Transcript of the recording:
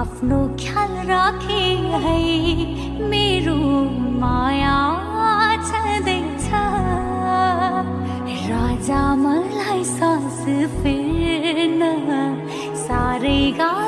आफ्नो ख्याल राखे है मेरो माया छँदैछ। राजा मलाई सास फेरि You got